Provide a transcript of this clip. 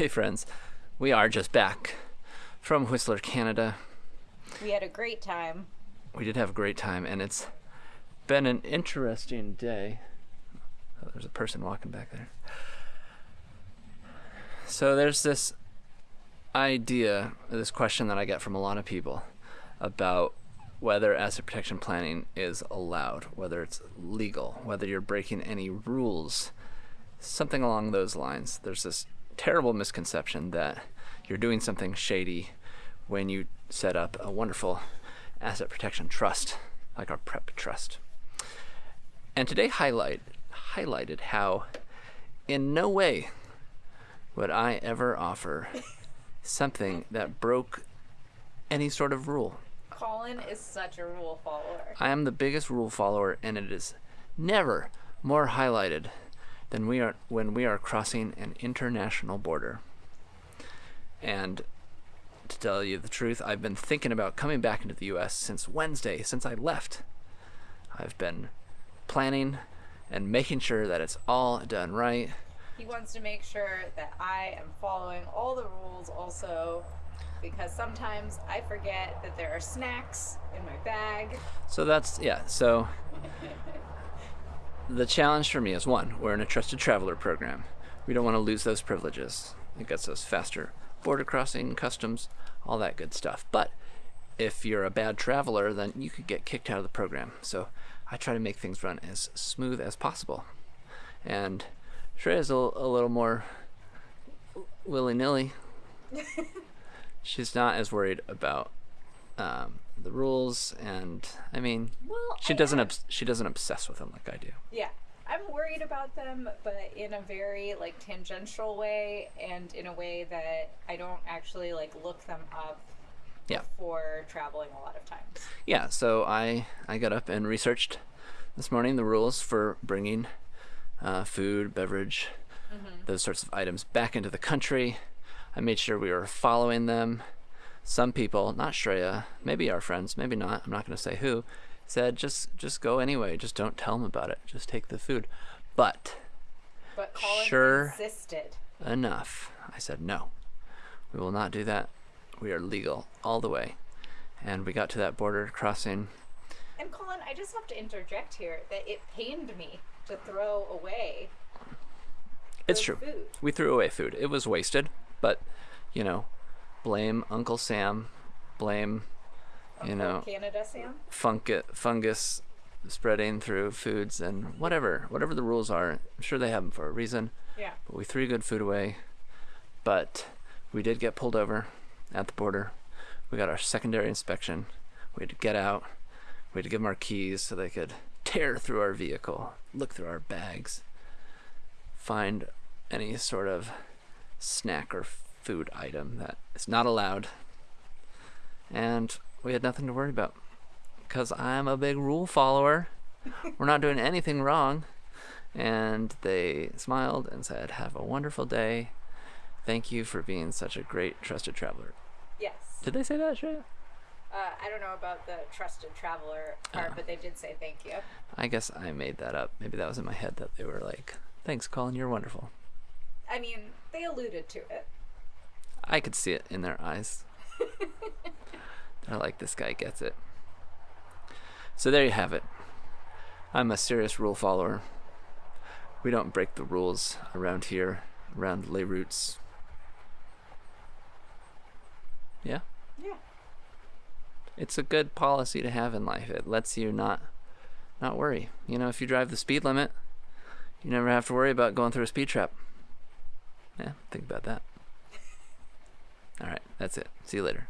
Hey, friends. We are just back from Whistler, Canada. We had a great time. We did have a great time, and it's been an interesting day. Oh, there's a person walking back there. So, there's this idea, this question that I get from a lot of people about whether asset protection planning is allowed, whether it's legal, whether you're breaking any rules, something along those lines. There's this terrible misconception that you're doing something shady when you set up a wonderful asset protection trust like our prep trust. And today highlight highlighted how in no way would I ever offer something that broke any sort of rule. Colin is such a rule follower. I am the biggest rule follower, and it is never more highlighted than we are when we are crossing an international border. And to tell you the truth, I've been thinking about coming back into the U.S. since Wednesday, since I left. I've been planning and making sure that it's all done right. He wants to make sure that I am following all the rules also because sometimes I forget that there are snacks in my bag. So that's, yeah, so the challenge for me is one, we're in a trusted traveler program. We don't want to lose those privileges. It gets us faster border crossing, customs, all that good stuff. But if you're a bad traveler, then you could get kicked out of the program. So I try to make things run as smooth as possible. And Shreya is a, a little more willy nilly. She's not as worried about um, the rules, and I mean, Well, she I doesn't she doesn't obsess with them like I do. Yeah. I'm worried about them, but in a very like tangential way and in a way that I don't actually like look them up Yeah. before traveling a lot of times. Yeah, so I I got up and researched this morning the rules for bringing uh, food, beverage, those sorts of items back into the country. I made sure we were following them. Some people, not Shreya, maybe our friends, maybe not. I'm not going to say who, said just just go anyway. Just don't tell them about it. Just take the food. But But Colin Sure. insisted. enough. I said no. We will not do that. We are legal all the way. And we got to that border crossing And Colin, I just have to interject here that it pained me to throw away. It's true. Food. We threw away food. It was wasted, but you know, blame Uncle Sam, blame you know Canada Sam. fungus fungus spreading through foods and whatever whatever the rules are. I'm sure they have them for a reason. Yeah. But we threw good food away. But we did get pulled over at the border. We got our secondary inspection. We had to get out. We had to give them our keys so they could tear through our vehicle, look through our bags, find any sort of snack or food item that is not allowed. And we had nothing to worry about because I'm a big rule follower. We're not doing anything wrong. And they smiled and said, Have a wonderful day. Thank you for being such a great trusted traveler. Yes. Did they say that, Shreya? Uh, I don't know about the trusted traveler part, Oh. but they did say thank you. I guess I made that up. Maybe that was in my head that they were like, Thanks, Colin, you're wonderful. I mean, they alluded to it. I could see it in their eyes. They're like, This guy gets it. So there you have it. I'm a serious rule follower. We don't break the rules around here, around Les Routes. Yeah? Yeah. it's a good policy to have in life. It lets you not not worry. You know, if you drive the speed limit, you never have to worry about going through a speed trap. Yeah, think about that. All right, that's it. See you later.